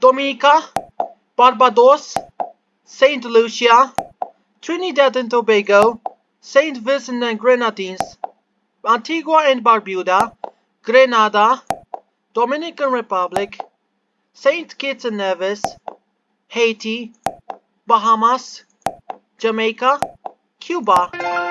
Dominica, Barbados, Saint Lucia, Trinidad and Tobago, Saint Vincent and Grenadines, Antigua and Barbuda, Grenada, Dominican Republic, Saint Kitts and Nevis, Haiti, Bahamas, Jamaica, Cuba,